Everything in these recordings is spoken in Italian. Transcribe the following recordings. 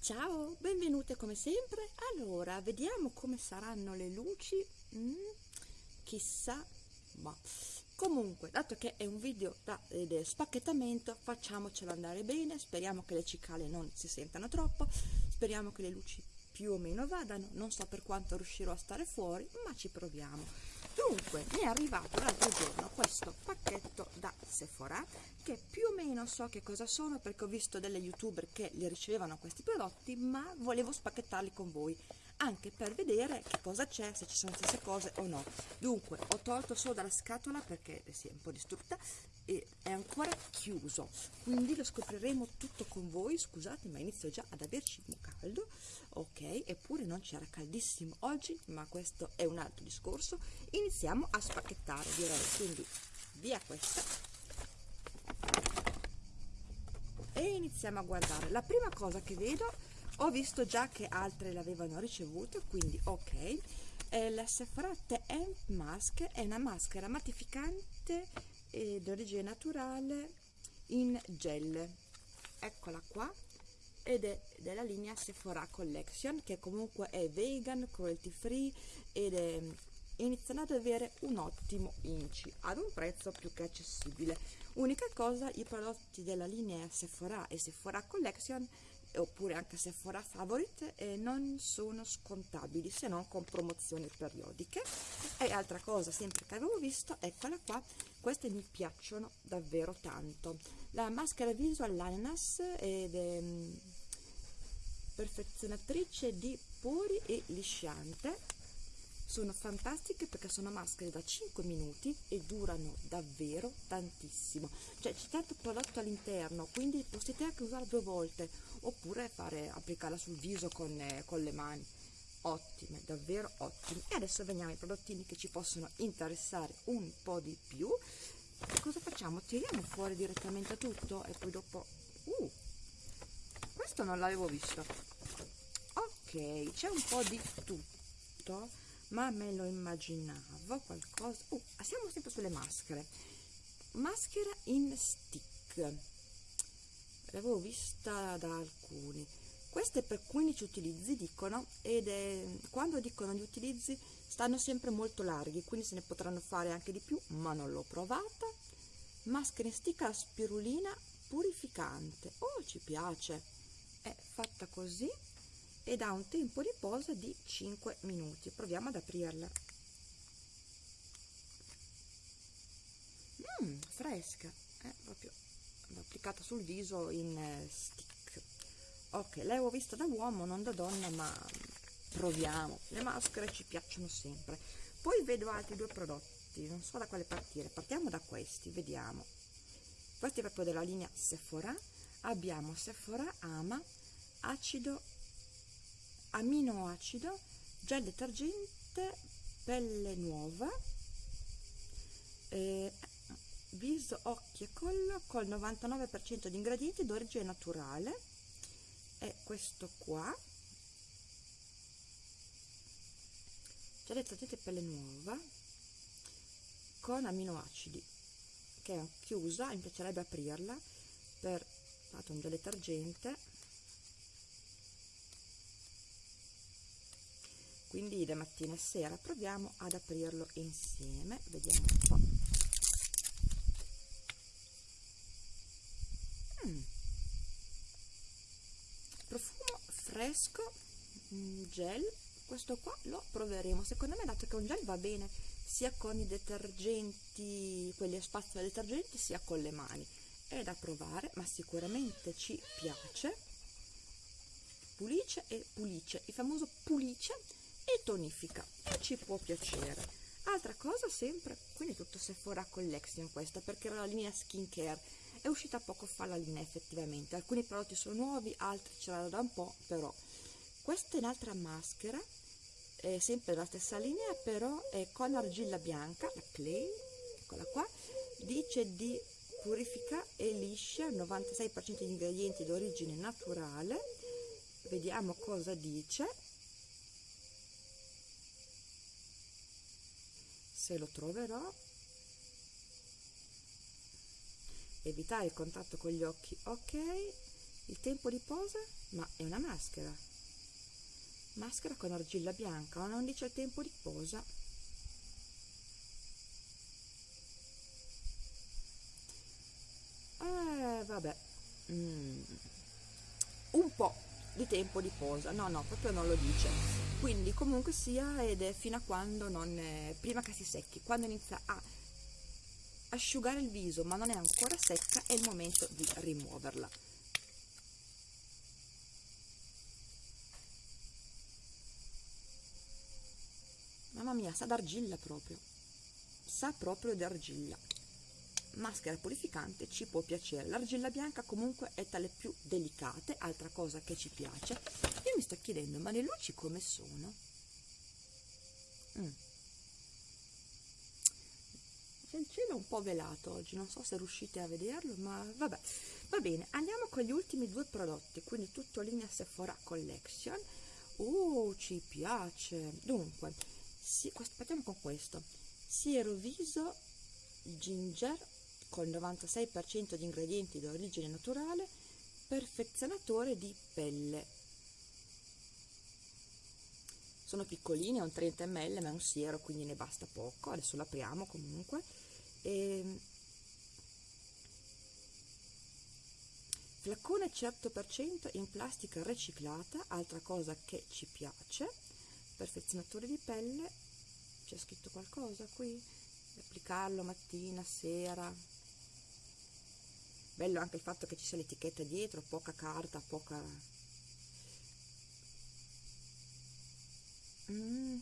Ciao, benvenute come sempre. Allora, vediamo come saranno le luci. Mm, chissà, ma comunque, dato che è un video da eh, spacchettamento, facciamocelo andare bene. Speriamo che le cicale non si sentano troppo. Speriamo che le luci più o meno vadano. Non so per quanto riuscirò a stare fuori, ma ci proviamo. Dunque, mi è arrivato l'altro giorno questo pacchetto da Sephora che più o meno so che cosa sono perché ho visto delle youtuber che li ricevevano questi prodotti ma volevo spacchettarli con voi anche per vedere che cosa c'è, se ci sono le stesse cose o no. Dunque, ho tolto solo dalla scatola perché si è un po' distrutta e è ancora chiuso, quindi lo scopriremo tutto con voi. Scusate, ma inizio già ad averci un caldo. Ok, eppure non c'era caldissimo oggi, ma questo è un altro discorso. Iniziamo a spacchettare, direi, quindi via questa. E iniziamo a guardare. La prima cosa che vedo ho visto già che altre l'avevano ricevuto quindi ok. Eh, la Sephora TM Mask è una maschera mattificante eh, d'origine naturale in gel. Eccola qua ed è della linea Sephora Collection che comunque è vegan, cruelty free ed è iniziano ad avere un ottimo inci ad un prezzo più che accessibile. Unica cosa i prodotti della linea Sephora e Sephora Collection oppure anche se Sephora Favorite eh, non sono scontabili se non con promozioni periodiche. E altra cosa sempre che avevo visto eccola qua queste mi piacciono davvero tanto. La maschera viso all'ananas ed è mm, perfezionatrice di pori e lisciante. Sono fantastiche perché sono maschere da 5 minuti e durano davvero tantissimo. Cioè c'è tanto prodotto all'interno quindi potete anche usarla due volte oppure fare, applicarla sul viso con, eh, con le mani. Ottime, davvero ottime. E adesso veniamo ai prodottini che ci possono interessare un po' di più. E cosa facciamo? tiriamo fuori direttamente tutto e poi dopo uh, questo non l'avevo visto. Ok, c'è un po' di tutto ma me lo immaginavo qualcosa. Uh, siamo sempre sulle maschere. Maschera in stick l'avevo vista da alcuni. Queste per 15 utilizzi dicono ed è, quando dicono gli utilizzi stanno sempre molto larghi quindi se ne potranno fare anche di più ma non l'ho provata. Maschera in stick a spirulina purificante. Oh ci piace. È fatta così ed ha un tempo di posa di 5 minuti. Proviamo ad aprirla. Mm, fresca. È proprio applicata sul viso in eh, stick. Ok l'avevo vista da uomo non da donna ma proviamo. Le maschere ci piacciono sempre. Poi vedo altri due prodotti non so da quale partire. Partiamo da questi vediamo. Questi proprio della linea Sephora. Abbiamo Sephora Ama acido aminoacido gel detergente pelle nuova eh, viso, occhi e collo col 99% di ingredienti d'origine naturale. È questo qua. Gel detergente pelle nuova con aminoacidi che è chiusa, mi piacerebbe aprirla per fatto un detergente. Quindi da mattina e sera proviamo ad aprirlo insieme. Vediamo un po' mm. profumo fresco mm, gel. Questo qua lo proveremo. Secondo me dato che un gel va bene sia con i detergenti quelli a spazio detergenti sia con le mani. È da provare ma sicuramente ci piace. Pulice e pulice. Il famoso pulice e tonifica. E ci può piacere. Altra cosa sempre quindi tutto Sephora Collection questa perché era la linea skincare è uscita poco fa la linea effettivamente. Alcuni prodotti sono nuovi altri ce l'hanno da un po' però questa è un'altra maschera è sempre la stessa linea però è con argilla bianca la clay eccola qua dice di purifica e liscia 96% di ingredienti d'origine naturale. Vediamo cosa dice. Se lo troverò evitare il contatto con gli occhi ok. Il tempo di posa ma è una maschera. Maschera con argilla bianca ma non dice il tempo di posa. Eh vabbè. Mm. un po' di tempo di posa. No no proprio non lo dice. Quindi comunque sia ed è fino a quando non è, prima che si secchi quando inizia a asciugare il viso ma non è ancora secca è il momento di rimuoverla. Mamma mia sa d'argilla proprio. Sa proprio d'argilla. Maschera purificante ci può piacere. L'argilla bianca comunque è tra le più delicate altra cosa che ci piace. Io mi sto chiedendo ma le luci come sono? Mm. Cielo un po' velato oggi non so se riuscite a vederlo ma vabbè va bene. Andiamo con gli ultimi due prodotti quindi tutto linea Sephora Collection. Oh ci piace. Dunque sì, partiamo con questo. Siero viso ginger con 96% di ingredienti di origine naturale perfezionatore di pelle. Sono piccolini, è un 30 ml ma è un siero quindi ne basta poco. Adesso l'apriamo comunque e... Ehm, flacone 100% in plastica riciclata altra cosa che ci piace perfezionatore di pelle. C'è scritto qualcosa qui? Applicarlo mattina, sera. Bello anche il fatto che ci sia l'etichetta dietro poca carta, poca mm.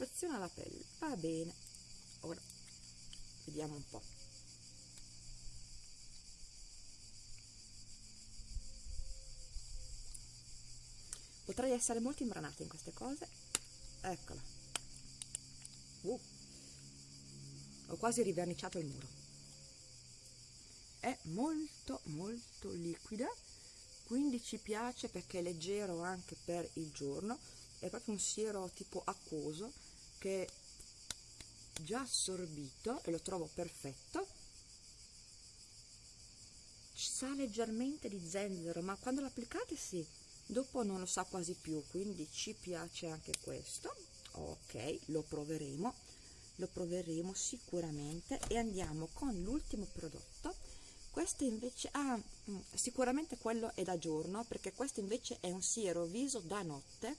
Perfeziona la pelle. Va bene. Ora vediamo un po' potrei essere molto imbranata in queste cose. Eccola. Uh. Ho quasi riverniciato il muro. È molto molto liquida quindi ci piace perché è leggero anche per il giorno. È proprio un siero tipo acquoso che è già assorbito e lo trovo perfetto sa leggermente di zenzero ma quando l'applicate sì dopo non lo sa quasi più quindi ci piace anche questo. Ok lo proveremo lo proveremo sicuramente. E andiamo con l'ultimo prodotto. Questo invece ah, mm, sicuramente quello è da giorno perché questo invece è un siero viso da notte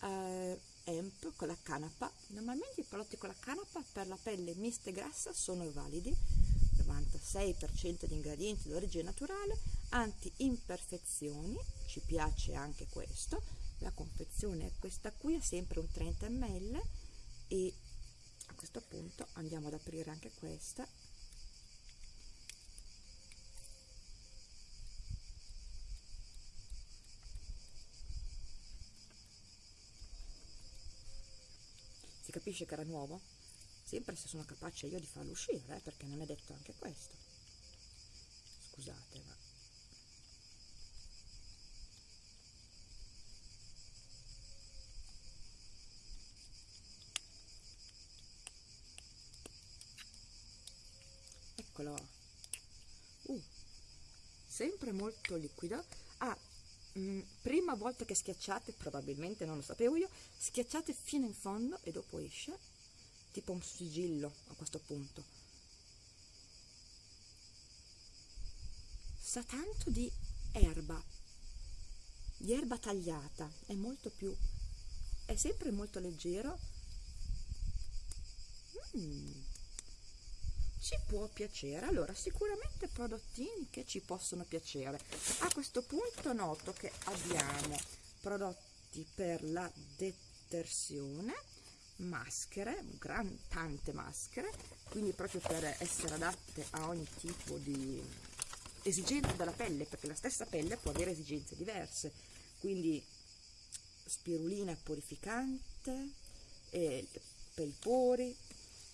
eh, EMP con la canapa. Normalmente i prodotti con la canapa per la pelle mista e grassa sono validi. 96% di ingredienti d'origine naturale anti-imperfezioni ci piace anche questo. La confezione è questa qui è sempre un 30 ml e questo punto andiamo ad aprire anche questa capisce che era nuovo? sempre se sono capace io di farlo uscire eh, perché non è detto anche questo scusate ma eccolo uh, sempre molto liquido mm, prima volta che schiacciate probabilmente non lo sapevo io schiacciate fino in fondo e dopo esce tipo un sigillo a questo punto. Sa tanto di erba di erba tagliata è molto più è sempre molto leggero. Mm ci può piacere. Allora sicuramente prodottini che ci possono piacere. A questo punto noto che abbiamo prodotti per la detersione maschere gran, tante maschere quindi proprio per essere adatte a ogni tipo di esigenza della pelle perché la stessa pelle può avere esigenze diverse. Quindi spirulina purificante eh, per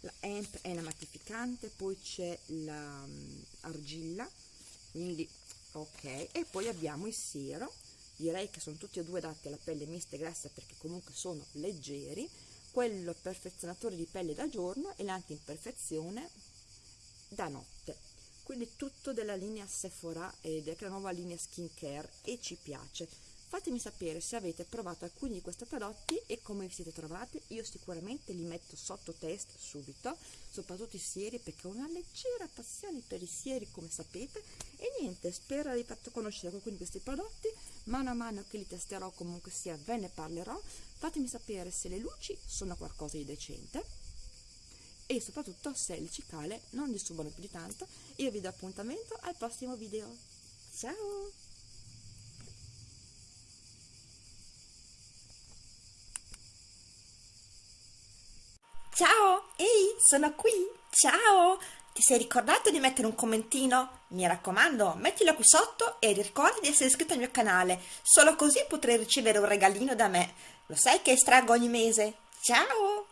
la hemp è una mattificante poi c'è l'argilla mm, quindi ok e poi abbiamo il siero direi che sono tutti e due adatti alla pelle mista e grassa perché comunque sono leggeri quello perfezionatore di pelle da giorno e l'anti-imperfezione da notte. Quindi tutto della linea Sephora ed è la nuova linea skincare e ci piace fatemi sapere se avete provato alcuni di questi prodotti e come vi siete trovati. Io sicuramente li metto sotto test subito soprattutto i sieri perché ho una leggera passione per i sieri come sapete. E niente spero di fatto conoscere alcuni di questi prodotti. Mano a mano che li testerò comunque sia ve ne parlerò. Fatemi sapere se le luci sono qualcosa di decente. E soprattutto se il cicale non disturbano più di tanto. Io vi do appuntamento al prossimo video. Ciao Ciao, ehi, sono qui, ciao! Ti sei ricordato di mettere un commentino? Mi raccomando, mettilo qui sotto e ricorda di essere iscritto al mio canale, solo così potrai ricevere un regalino da me. Lo sai che estraggo ogni mese? Ciao!